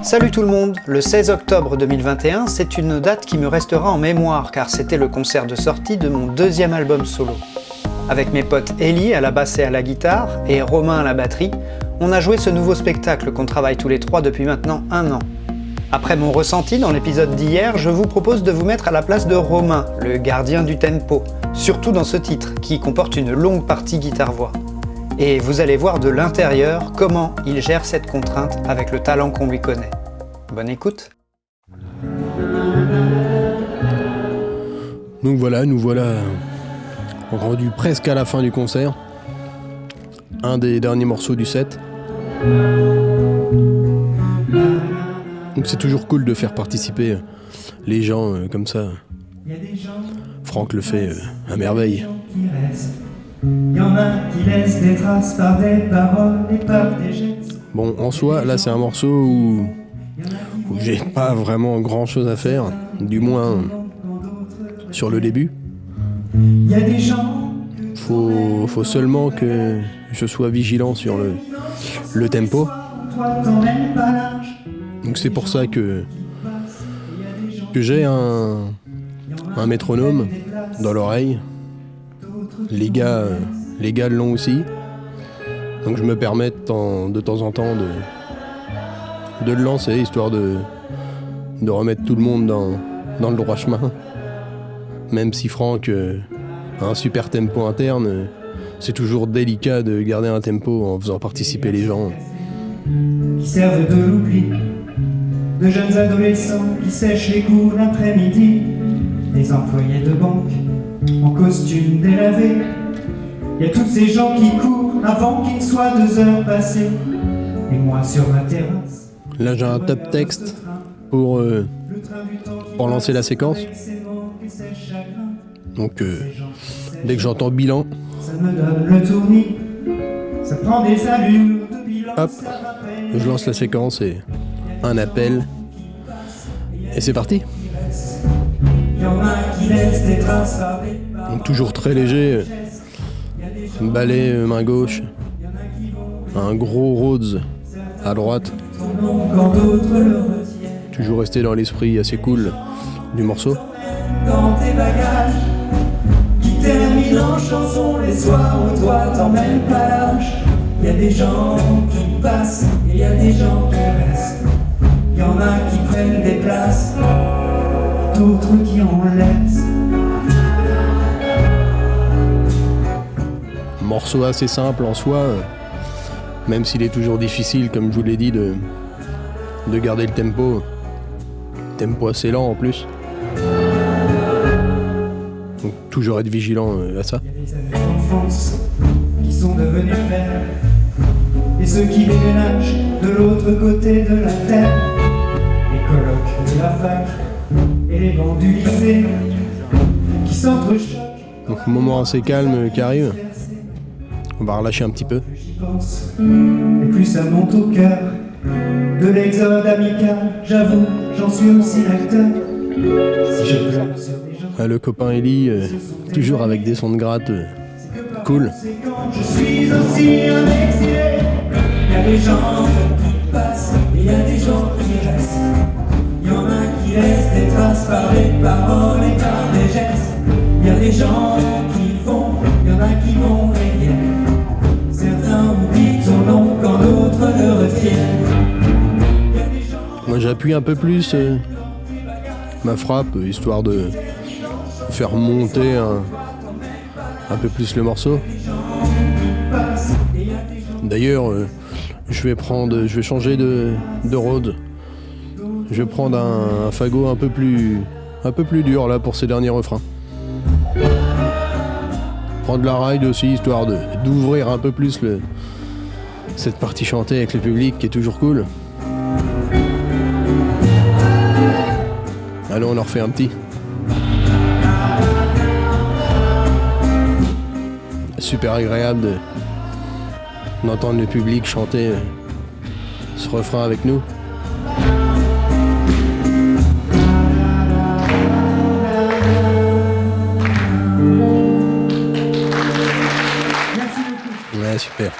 Salut tout le monde Le 16 octobre 2021, c'est une date qui me restera en mémoire car c'était le concert de sortie de mon deuxième album solo. Avec mes potes Ellie à la basse et à la guitare et Romain à la batterie, on a joué ce nouveau spectacle qu'on travaille tous les trois depuis maintenant un an. Après mon ressenti dans l'épisode d'hier, je vous propose de vous mettre à la place de Romain, le gardien du tempo, surtout dans ce titre, qui comporte une longue partie guitare-voix. Et vous allez voir de l'intérieur comment il gère cette contrainte avec le talent qu'on lui connaît. Bonne écoute Donc voilà, nous voilà rendu presque à la fin du concert. Un des derniers morceaux du set. Donc c'est toujours cool de faire participer les gens euh, comme ça. Franck le fait euh, à merveille. Bon, en soi, là c'est un morceau où, où j'ai pas vraiment grand chose à faire, du moins sur le début. Faut, faut seulement que je sois vigilant sur le, le tempo. Donc c'est pour ça que, que j'ai un, un métronome dans l'oreille. Les gars, les gars l'ont aussi. Donc je me permets de temps, en temps de, le lancer, histoire de, de remettre tout le monde dans, dans le droit chemin. Même si Franck euh, a un super tempo interne, euh, c'est toujours délicat de garder un tempo en faisant participer les gens. Qui servent de l'oubli, de jeunes adolescents qui sèchent les cours l'après-midi, des employés de banque en costume délavé. Il y a tous ces gens qui courent avant qu'il soit deux heures passées, et moi sur ma terrasse. Là j'ai un top texte pour, euh, pour lancer la séquence. Donc euh, dès que j'entends bilan, Ça me donne le tournis, ça prend des allures de bilan. hop, je lance la séquence et un appel. Et c'est parti. Il y en a qui laissent des traces. Donc toujours très léger. Balai main gauche. Un gros Rhodes à droite. Toujours resté dans l'esprit assez cool du morceau. dans tes bagages, qui terminent en chanson les soirs où toi t'emmènes pas. Il y a des gens qui passent et y a des gens qui restent. Il y en a qui prennent des places, d'autres qui en laissent. Morceau assez simple en soi, euh, même s'il est toujours difficile, comme je vous l'ai dit, de, de garder le tempo. Tempo assez lent en plus. Donc toujours être vigilant euh, à ça. Les amis d'enfance qui sont devenus pères Et ceux qui déménagent de l'autre côté de la terre Les colocs de la fac et les bancs du lycée Qui s'entrechoquent Donc moment assez calme euh, qui arrive. On va relâcher un petit peu. Et plus ça monte au cœur De l'exode amical J'avoue, j'en suis aussi l'acteur Si Ah, le copain Ellie, euh, toujours avec des sons de gratte. euh, cool. Je suis aussi un exilé. Il y a des gens qui passent et il y a des gens qui restent. Il y en a qui laissent des traces par les paroles et par des gestes. Il y a des gens j'appuie un peu plus euh, ma frappe, histoire de faire monter un, peu plus le morceau. D'ailleurs, euh, je vais prendre, je vais changer de, de Rhodes. Je vais prendre un, fagot un peu plus, un peu plus dur là pour ces derniers refrains. Prendre la ride aussi, histoire d'ouvrir un peu plus le, cette partie chantée avec le public qui est toujours cool. Allez, on en refait un petit. Super agréable de- d'entendre le public chanter euh, ce refrain avec nous. Ouais, super.